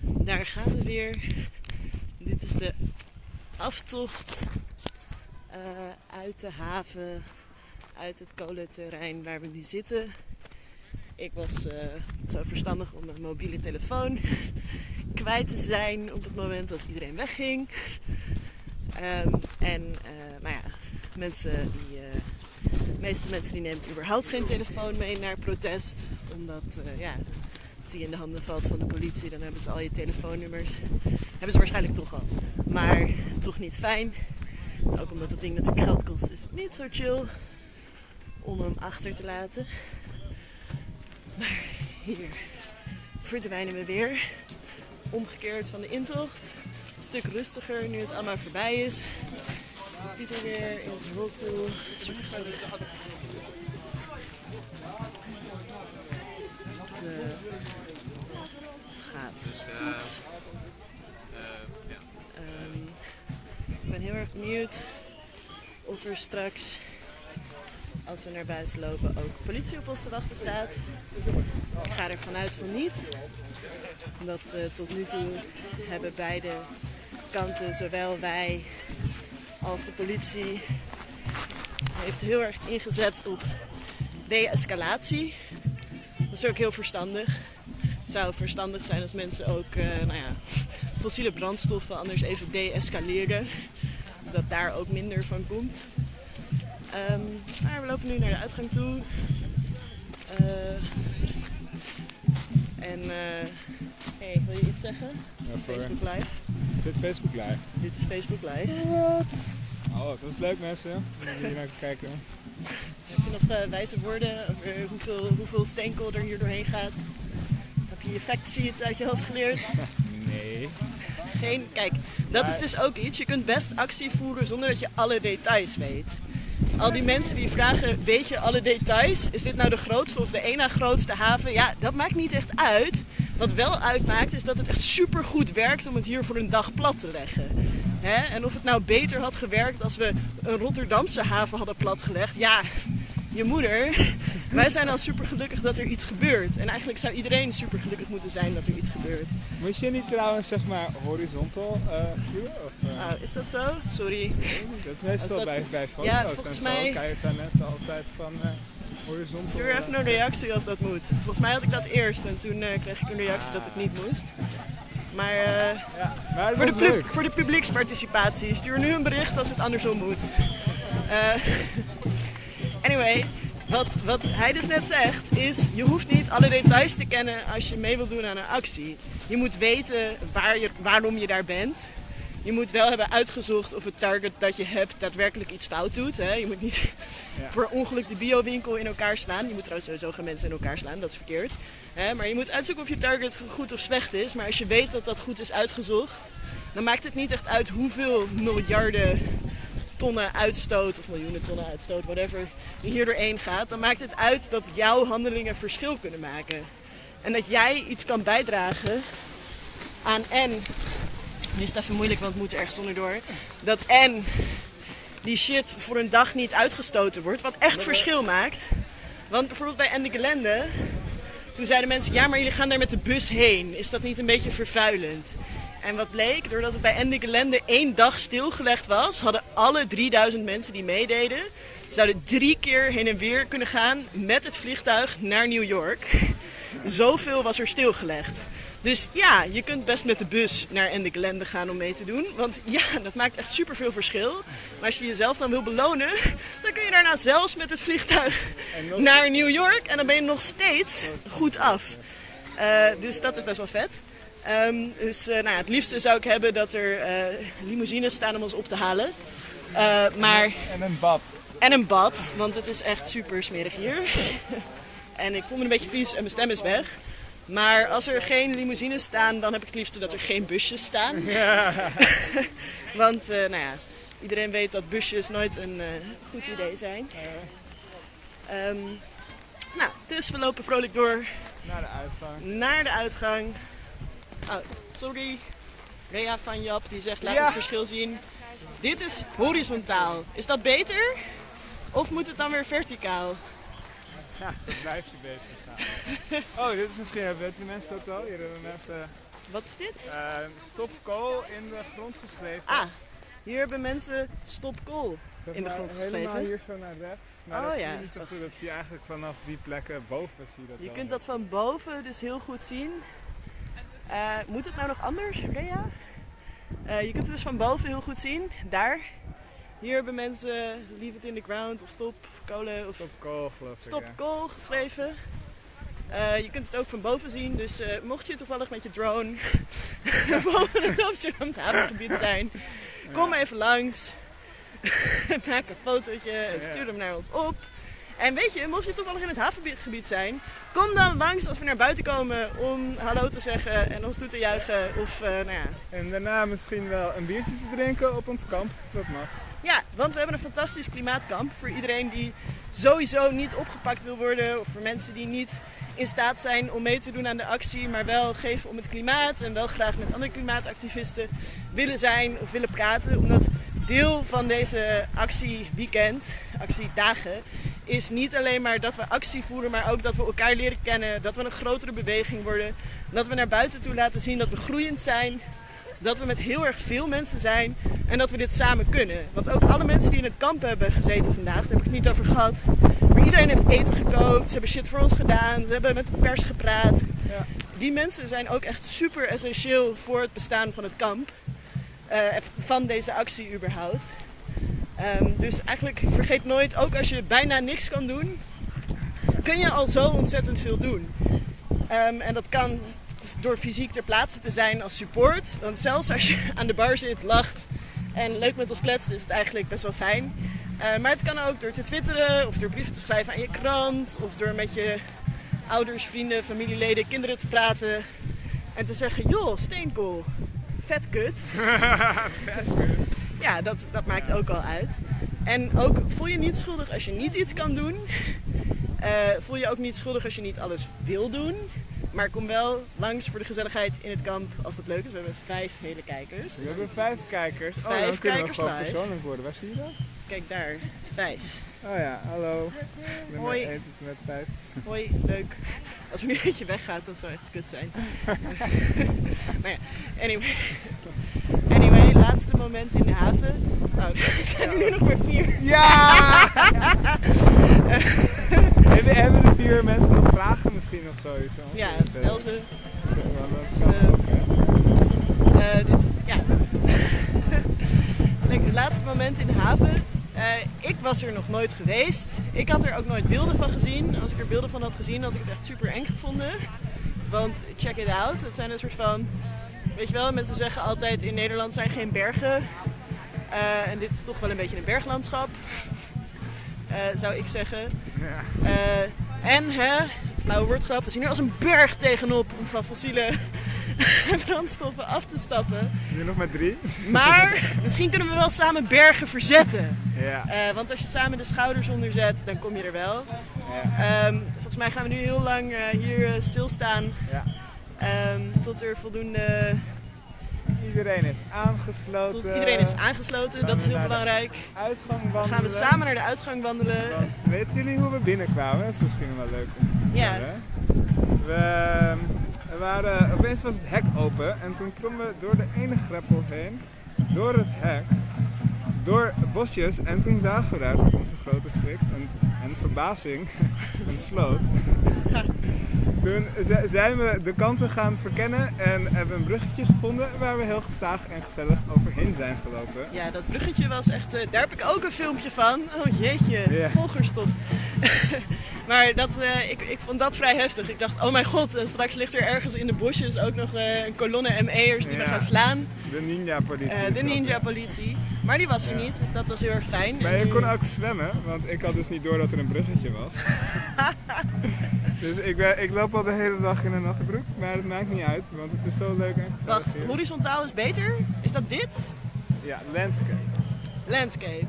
Daar gaan we weer. Dit is de aftocht eh, uit de haven, uit het kolenterrein waar we nu zitten. Ik was eh, zo verstandig om mijn mobiele telefoon kwijt te zijn op het moment dat iedereen wegging. Ehm, en nou ja, mensen die, de meeste mensen die nemen überhaupt geen telefoon mee naar protest. Omdat ja, die in de handen valt van de politie, dan hebben ze al je telefoonnummers. Hebben ze waarschijnlijk toch al. Maar toch niet fijn. Ook omdat het ding natuurlijk geld kost, is het niet zo chill om hem achter te laten. Maar hier verdwijnen we weer. Omgekeerd van de intocht. Een stuk rustiger nu het allemaal voorbij is. Pieter weer in zijn rolstoel. Gaat goed. Um, ik ben heel erg benieuwd of er straks als we naar buiten lopen ook politie op ons te wachten staat. Ik ga er vanuit van niet. Omdat uh, tot nu toe hebben beide kanten, zowel wij als de politie, heeft heel erg ingezet op de-escalatie. Dat is ook heel verstandig. Het zou verstandig zijn als mensen ook uh, nou ja, fossiele brandstoffen anders even de-escaleren. Zodat daar ook minder van komt. Um, maar we lopen nu naar de uitgang toe. Uh, en uh, hey, wil je iets zeggen? Ja, voor... Facebook Live. Is dit Facebook Live? Dit is Facebook Live. Wat? Oh, dat is leuk mensen. Om hier naar te kijken. Heb je nog uh, wijze woorden over hoeveel, hoeveel steenkool er hier doorheen gaat? Heb je je fact sheet uit je hoofd geleerd? nee. Geen, kijk, dat maar... is dus ook iets. Je kunt best actie voeren zonder dat je alle details weet. Al die mensen die vragen, weet je alle details? Is dit nou de grootste of de ene na grootste haven? Ja, dat maakt niet echt uit. Wat wel uitmaakt is dat het echt super goed werkt om het hier voor een dag plat te leggen. Hè? En of het nou beter had gewerkt als we een Rotterdamse haven hadden platgelegd, ja, je moeder. Wij zijn al super gelukkig dat er iets gebeurt. En eigenlijk zou iedereen super gelukkig moeten zijn dat er iets gebeurt. Moet je niet trouwens zeg maar horizontal uh, viewen? Of, uh... oh, is dat zo? Sorry. Dat is meestal dat... bij, bij foto's ja, volgens en mij... zo. zijn mensen altijd van uh, horizontal. Stuur even een reactie als dat moet. Volgens mij had ik dat eerst en toen kreeg ik een reactie dat het niet moest. Maar, ja, maar voor, de voor de publieksparticipatie, stuur nu een bericht als het andersom moet. Anyway, wat, wat hij dus net zegt is, je hoeft niet alle details te kennen als je mee wilt doen aan een actie. Je moet weten waar je, waarom je daar bent. Je moet wel hebben uitgezocht of het target dat je hebt daadwerkelijk iets fout doet. Hè? Je moet niet ja. per ongeluk de biowinkel in elkaar slaan. Je moet trouwens sowieso geen mensen in elkaar slaan, dat is verkeerd. Hè? Maar je moet uitzoeken of je target goed of slecht is. Maar als je weet dat dat goed is uitgezocht, dan maakt het niet echt uit hoeveel miljarden tonnen uitstoot, of miljoenen tonnen uitstoot, whatever, hier doorheen gaat, dan maakt het uit dat jouw handelingen verschil kunnen maken. En dat jij iets kan bijdragen aan en, nu is het even moeilijk, want het moet ergens onderdoor, dat en die shit voor een dag niet uitgestoten wordt, wat echt verschil maakt. Want bijvoorbeeld bij Ende Gelände, toen zeiden mensen, ja maar jullie gaan daar met de bus heen, is dat niet een beetje vervuilend? En wat bleek, doordat het bij Ende Gelände één dag stilgelegd was, hadden alle 3000 mensen die meededen, zouden drie keer heen en weer kunnen gaan met het vliegtuig naar New York. Zoveel was er stilgelegd. Dus ja, je kunt best met de bus naar Ende Gelände gaan om mee te doen. Want ja, dat maakt echt superveel verschil. Maar als je jezelf dan wil belonen, dan kun je daarna zelfs met het vliegtuig naar New York. En dan ben je nog steeds goed af. Uh, dus dat is best wel vet. Um, dus uh, nou ja, het liefste zou ik hebben dat er uh, limousines staan om ons op te halen. Uh, maar... En een bad. En een bad, want het is echt super smerig hier. en ik voel me een beetje vies en mijn stem is weg. Maar als er geen limousines staan, dan heb ik het liefste dat er geen busjes staan. Ja. want nou ja, iedereen weet dat busjes nooit een goed idee zijn. Um, nou, dus we lopen vrolijk door. Naar de uitgang. Naar de uitgang. Oh, sorry. Rea van Jap die zegt laat Ja. het verschil zien. Dit is horizontaal. Is dat beter? Of moet het dan weer verticaal? Ja, zo blijf je bezig gaan. Oh, dit is misschien, weten die mensen dat al? Hier hebben mensen Wat is dit? uh, stop kool in de grond geschreven. Ah, hier hebben mensen stop kool. Zeg in de grond Helemaal geschreven. hier zo naar rechts. Maar Oh dat ja, zie je niet zo goed. Dat zie je eigenlijk vanaf die plekken boven zie je dat Je kunt dat van boven dus heel goed zien. Eh, moet het nou nog anders, Rea? Eh, je kunt het dus van boven heel goed zien. Daar. Hier hebben mensen leave it in the ground of stop kolen of Stop kool geloof ik. stop kool geschreven. Eh, je kunt het ook van boven zien, dus mocht je toevallig met je drone boven het Amsterdamse havengebied zijn, kom even langs. Maak een fotootje en stuur hem naar ons op. En weet je, mocht je toevallig in het havengebied zijn, kom dan langs als we naar buiten komen om hallo te zeggen en ons toe te juichen. Of eh, nou ja. En daarna misschien wel een biertje te drinken op ons kamp. Dat mag. ja, want we hebben een fantastisch klimaatkamp voor iedereen die sowieso niet opgepakt wil worden. Of voor mensen die niet in staat zijn om mee te doen aan de actie, maar wel geven om het klimaat en wel graag met andere klimaatactivisten willen zijn of willen praten. Omdat deel van deze actieweekend, actiedagen, is niet alleen maar dat we actie voeren, maar ook dat we elkaar leren kennen, dat we een grotere beweging worden, dat we naar buiten toe laten zien dat we groeiend zijn, dat we met heel erg veel mensen zijn en dat we dit samen kunnen. Want ook alle mensen die in het kamp hebben gezeten vandaag, daar heb ik het niet over gehad, maar iedereen heeft eten gekookt, ze hebben shit voor ons gedaan, ze hebben met de pers gepraat. Ja. Die mensen zijn ook echt super essentieel voor het bestaan van het kamp. Eh, van deze actie überhaupt. Ehm, dus eigenlijk vergeet nooit, ook als je bijna niks kan doen, kun je al zo ontzettend veel doen. Ehm, en dat kan door fysiek ter plaatse te zijn als support. Want zelfs als je aan de bar zit, lacht en leuk met ons kletst, is het eigenlijk best wel fijn. Eh, maar het kan ook door te twitteren of door brieven te schrijven aan je krant of door met je ouders, vrienden, familieleden, kinderen te praten en te zeggen: joh, steenkool, vet kut. ja, dat, dat maakt ook al uit. En ook voel je niet schuldig als je niet iets kan doen. Eh, voel je ook niet schuldig als je niet alles wil doen. Maar kom wel langs voor de gezelligheid in het kamp als dat leuk is. We hebben vijf hele kijkers. We Dus hebben vijf kijkers. oh, Vijf dan kunnen we kijkers gewoon live. persoonlijk worden. Waar zie je dat? kijk daar, vijf. Oh ja, hallo. Ik ben Hoi. met vijf. Hoi, leuk. Als er nu eentje weggaat, dat zou echt kut zijn. maar ja, anyway. Anyway, laatste moment in de haven. Oh, er zijn er nu nog maar vier. Ja! hebben, hebben de vier mensen nog vragen misschien of zoiets? Ja, stel ze. Dat kan eh? Eh, dit, ja. Lekker, het laatste moment in de haven. Eh, ik was er nog nooit geweest. Ik had er ook nooit beelden van gezien. Als ik er beelden van had gezien, had ik het echt super eng gevonden. Want check it out. Het zijn een soort van. Weet je wel, mensen zeggen altijd in Nederland zijn geen bergen. Eh, en dit is toch wel een beetje een berglandschap. Eh, zou ik zeggen. En, hè, flauwe woordgrap, we zien er als een berg tegenop om van fossiele brandstoffen af te stappen. Nu nog maar drie. Maar misschien kunnen we wel samen bergen verzetten. Ja. Eh, want als je samen de schouders onder zet, dan kom je er wel. ja. Ehm, volgens mij gaan we nu heel lang eh, hier eh, stilstaan ja. ehm, tot er voldoende. Iedereen is aangesloten. Tot iedereen is aangesloten. Dat is heel belangrijk. Uitgang Dan wandelen. gaan we samen naar de uitgang wandelen. Weten jullie hoe we binnenkwamen? Dat is misschien wel leuk om te Ja. vertellen. We, we waren, opeens was het hek open en toen klommen we door de ene greppel heen, door het hek, door bosjes en toen zagen we daar tot onze grote schrik en, en verbazing een sloot. Toen zijn we de kanten gaan verkennen en hebben een bruggetje gevonden waar we heel gestaag en gezellig overheen zijn gelopen. Ja, dat bruggetje was echt. eh, daar heb ik ook een filmpje van. Oh jeetje, volgers toch. maar dat, eh, ik, ik vond dat vrij heftig. Ik dacht, oh mijn god, en straks ligt er ergens in de bosjes ook nog eh, een kolonne ME'ers die we gaan slaan. De ninja politie. Eh, de ninja politie. Maar die was er Ja. niet, dus dat was heel erg fijn. Maar En je nu- kon ook zwemmen, want ik had dus niet door dat er een bruggetje was. dus ik, ben, ik loop al de hele dag in een natte broek, maar het maakt niet uit, want het is zo leuk en Wacht, horizontaal is beter? Is dat wit? Ja, landscape. Landscape.